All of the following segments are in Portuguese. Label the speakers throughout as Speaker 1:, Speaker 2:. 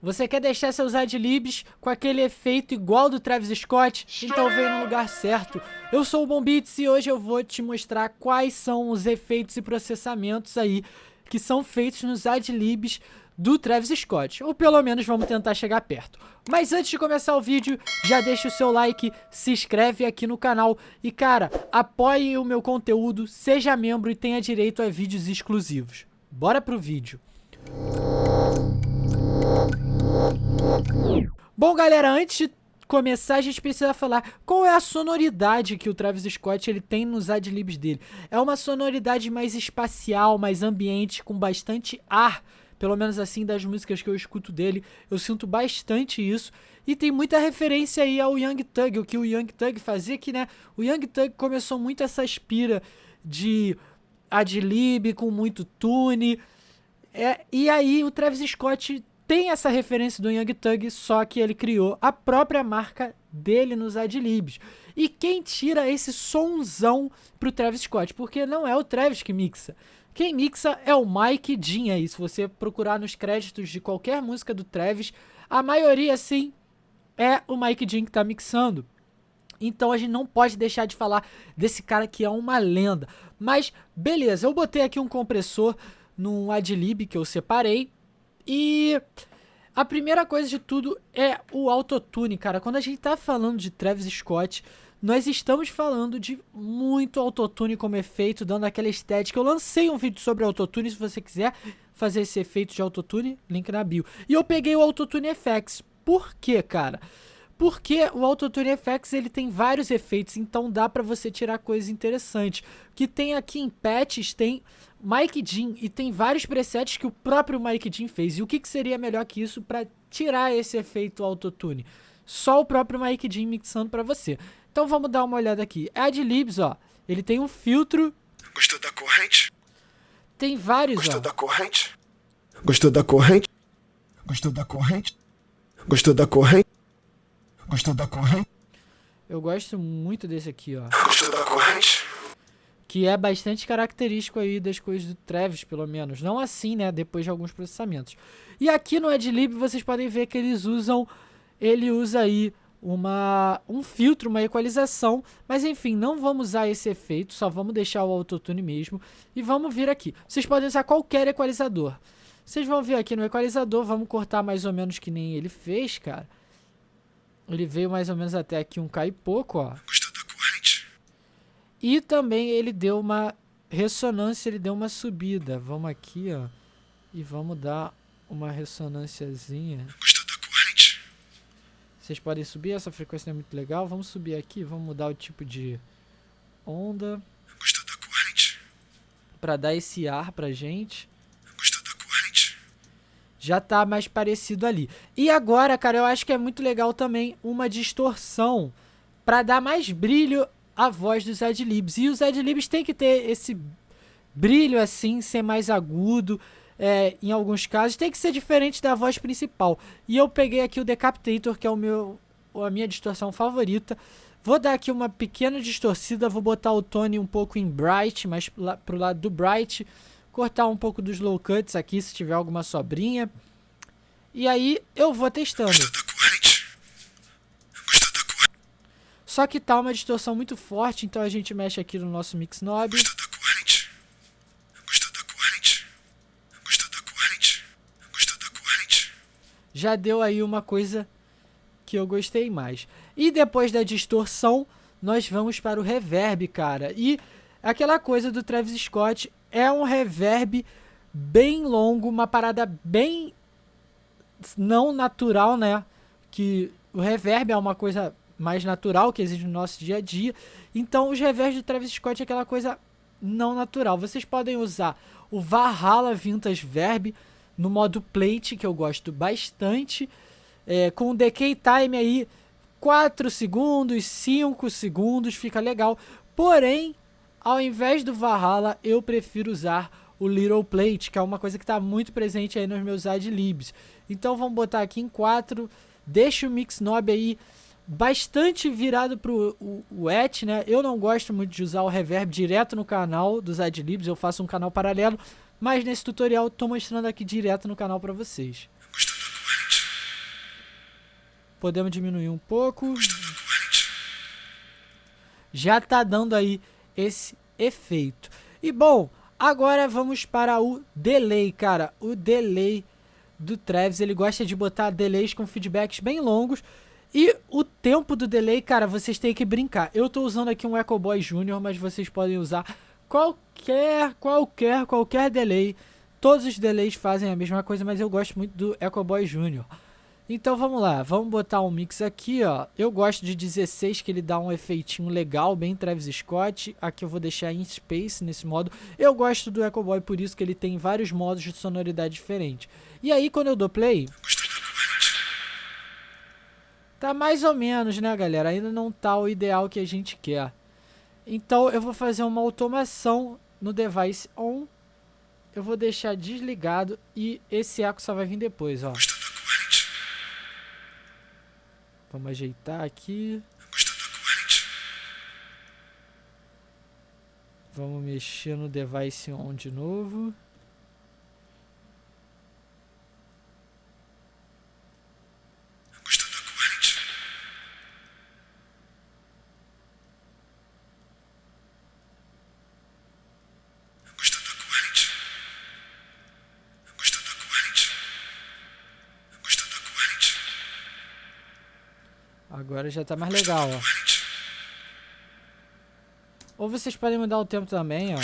Speaker 1: Você quer deixar seus adlibs com aquele efeito igual do Travis Scott? Então veio no lugar certo. Eu sou o Bombits e hoje eu vou te mostrar quais são os efeitos e processamentos aí que são feitos nos adlibs do Travis Scott, ou pelo menos vamos tentar chegar perto. Mas antes de começar o vídeo, já deixa o seu like, se inscreve aqui no canal e cara, apoie o meu conteúdo, seja membro e tenha direito a vídeos exclusivos. Bora pro vídeo. Bom galera, antes de começar, a gente precisa falar qual é a sonoridade que o Travis Scott ele tem nos adlibs dele. É uma sonoridade mais espacial, mais ambiente, com bastante ar, pelo menos assim das músicas que eu escuto dele, eu sinto bastante isso. E tem muita referência aí ao Young Thug, o que o Young Thug fazia, que né, o Young Thug começou muito essa aspira de adlib com muito tune. É, e aí o Travis Scott tem essa referência do Young Thug, só que ele criou a própria marca dele nos adlibs. E quem tira esse sonzão pro Travis Scott? Porque não é o Travis que mixa. Quem mixa é o Mike Dean aí. Se você procurar nos créditos de qualquer música do Travis, a maioria, sim, é o Mike Dean que tá mixando. Então a gente não pode deixar de falar desse cara que é uma lenda. Mas beleza, eu botei aqui um compressor num adlib que eu separei e a primeira coisa de tudo é o autotune, cara. Quando a gente tá falando de Travis Scott, nós estamos falando de muito autotune como efeito, dando aquela estética. Eu lancei um vídeo sobre autotune, se você quiser fazer esse efeito de autotune, link na bio. E eu peguei o Autotune FX. Por quê, cara? Porque o Autotune FX ele tem vários efeitos, então dá pra você tirar coisas interessantes. Que tem aqui em patches, tem Mike Dean e tem vários presets que o próprio Mike Dean fez. E o que, que seria melhor que isso para tirar esse efeito autotune? Só o próprio Mike Dean mixando para você. Então vamos dar uma olhada aqui. Adlibs, ó, ele tem um filtro.
Speaker 2: Gostou da corrente?
Speaker 1: Tem vários,
Speaker 2: Gostou
Speaker 1: ó.
Speaker 2: da corrente? Gostou da corrente? Gostou da corrente? Gostou da corrente? Gostou da corrente?
Speaker 1: Eu gosto muito desse aqui, ó.
Speaker 2: Gostou da corrente?
Speaker 1: que é bastante característico aí das coisas do Travis, pelo menos. Não assim, né, depois de alguns processamentos. E aqui no Adlib vocês podem ver que eles usam, ele usa aí uma, um filtro, uma equalização, mas enfim, não vamos usar esse efeito, só vamos deixar o autotune mesmo. E vamos vir aqui. Vocês podem usar qualquer equalizador. Vocês vão ver aqui no equalizador, vamos cortar mais ou menos que nem ele fez, cara. Ele veio mais ou menos até aqui um cai pouco, ó.
Speaker 2: Da corrente?
Speaker 1: E também ele deu uma ressonância, ele deu uma subida. Vamos aqui, ó. E vamos dar uma ressonânciazinha.
Speaker 2: Da corrente?
Speaker 1: Vocês podem subir, essa frequência não é muito legal. Vamos subir aqui, vamos mudar o tipo de onda.
Speaker 2: Gostou da corrente?
Speaker 1: Pra dar esse ar pra gente. Já tá mais parecido ali. E agora, cara, eu acho que é muito legal também uma distorção. Pra dar mais brilho a voz dos adlibs. E os adlibs tem que ter esse brilho assim, ser mais agudo. É, em alguns casos, tem que ser diferente da voz principal. E eu peguei aqui o Decapitator, que é o meu, a minha distorção favorita. Vou dar aqui uma pequena distorcida, vou botar o tone um pouco em Bright, lá, pro lado do Bright. Cortar um pouco dos low cuts aqui, se tiver alguma sobrinha. E aí eu vou testando. Só que tá uma distorção muito forte, então a gente mexe aqui no nosso mix knob. Já deu aí uma coisa que eu gostei mais. E depois da distorção, nós vamos para o reverb, cara. E aquela coisa do Travis Scott é um reverb bem longo, uma parada bem não natural, né? Que o reverb é uma coisa mais natural que existe no nosso dia a dia. Então, os reverbs do Travis Scott é aquela coisa não natural. Vocês podem usar o Valhalla Vintage Verb no modo plate, que eu gosto bastante, é, com o decay time aí 4 segundos, 5 segundos, fica legal. Porém, ao invés do Valhalla, eu prefiro usar o Little Plate, que é uma coisa que está muito presente aí nos meus adlibs. Então vamos botar aqui em 4, deixa o mix knob aí bastante virado pro o, et, né? Eu não gosto muito de usar o reverb direto no canal dos adlibs, eu faço um canal paralelo, mas nesse tutorial estou mostrando aqui direto no canal para vocês. Podemos diminuir um pouco. Já tá dando aí esse efeito. E bom, agora vamos para o delay, cara. O delay do Travis, ele gosta de botar delays com feedbacks bem longos. E o tempo do delay, cara, vocês têm que brincar. Eu tô usando aqui um Echo Boy Junior, mas vocês podem usar qualquer, qualquer, qualquer delay. Todos os delays fazem a mesma coisa, mas eu gosto muito do Echo Boy Junior. Então vamos lá, vamos botar um mix aqui, ó. Eu gosto de 16, que ele dá um efeitinho legal, bem Travis Scott. Aqui eu vou deixar em Space nesse modo. Eu gosto do Echo Boy por isso que ele tem vários modos de sonoridade diferentes. E aí quando eu dou play... Tá mais ou menos, né, galera? Ainda não tá o ideal que a gente quer. Então eu vou fazer uma automação no device on. Eu vou deixar desligado e esse eco só vai vir depois, ó. Vamos ajeitar aqui. Vamos mexer no device on de novo. Agora já tá mais legal, ó. Ou vocês podem mudar o tempo também, ó.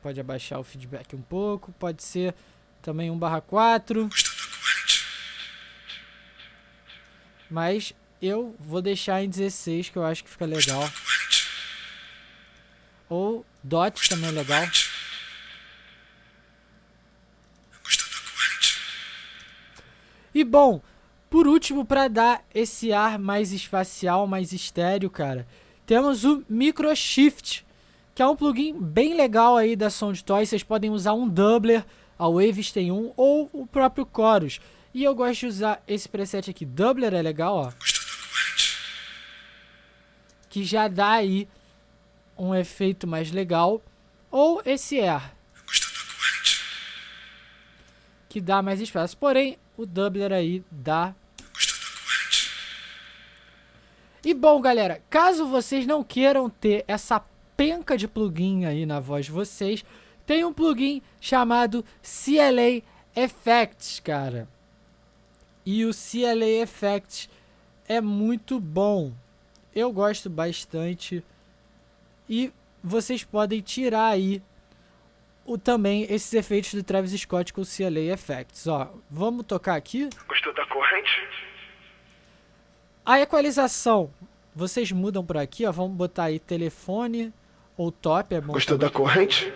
Speaker 1: Pode abaixar o feedback um pouco. Pode ser também 1 barra 4. Mas eu vou deixar em 16, que eu acho que fica legal. Ou dot também é legal. E bom, por último, para dar esse ar mais espacial, mais estéreo, cara, temos o Microshift, que é um plugin bem legal aí da Soundtoy. Vocês podem usar um doubler, a Waves tem um, ou o próprio Chorus. E eu gosto de usar esse preset aqui. Doubler é legal, ó. Que já dá aí um efeito mais legal. Ou esse Air. Que dá mais espaço. Porém, o doubler aí dá. E bom, galera, caso vocês não queiram ter essa penca de plugin aí na voz de vocês, tem um plugin chamado CLA Effects, cara. E o CLA Effects é muito bom. Eu gosto bastante. E vocês podem tirar aí o, também esses efeitos do Travis Scott com o CLA Effects. Ó, vamos tocar aqui.
Speaker 2: Gostou da corrente?
Speaker 1: A equalização, vocês mudam por aqui, ó. Vamos botar aí telefone ou top, é bom.
Speaker 2: Gostou da corrente?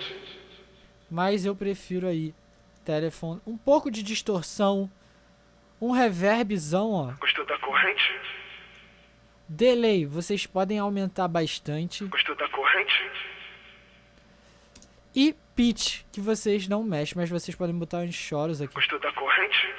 Speaker 1: Mas eu prefiro aí telefone. Um pouco de distorção. Um reverbzão, ó.
Speaker 2: Gostou da corrente?
Speaker 1: Delay, vocês podem aumentar bastante.
Speaker 2: Gostou da corrente?
Speaker 1: E pitch, que vocês não mexem, mas vocês podem botar uns choros aqui.
Speaker 2: Gostou da corrente?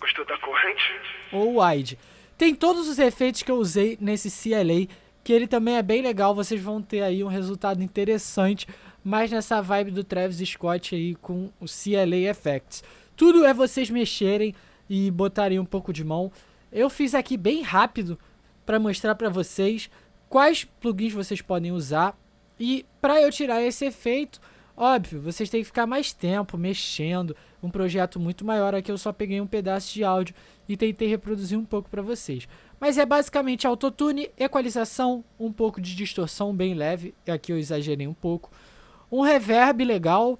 Speaker 2: Gostou da corrente?
Speaker 1: Ou wide. Tem todos os efeitos que eu usei nesse CLA, que ele também é bem legal, vocês vão ter aí um resultado interessante, mas nessa vibe do Travis Scott aí com o CLA Effects. Tudo é vocês mexerem e botarem um pouco de mão. Eu fiz aqui bem rápido para mostrar para vocês quais plugins vocês podem usar e para eu tirar esse efeito, óbvio, vocês têm que ficar mais tempo mexendo, um projeto muito maior, aqui eu só peguei um pedaço de áudio e tentei reproduzir um pouco para vocês. Mas é basicamente autotune, equalização, um pouco de distorção bem leve, aqui eu exagerei um pouco, um reverb legal,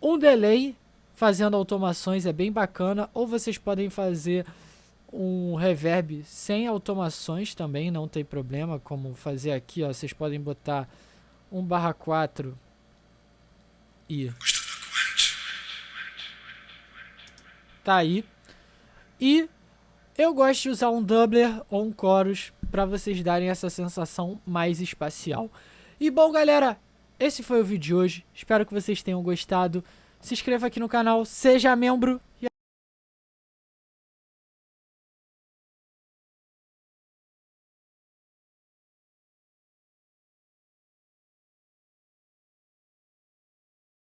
Speaker 1: um delay, fazendo automações é bem bacana, ou vocês podem fazer um reverb sem automações também, não tem problema, como fazer aqui, ó, vocês podem botar 1 barra 4 e tá aí. E eu gosto de usar um doubler ou um chorus para vocês darem essa sensação mais espacial. E bom galera esse foi o vídeo de hoje. Espero que vocês tenham gostado. Se inscreva aqui no canal seja membro e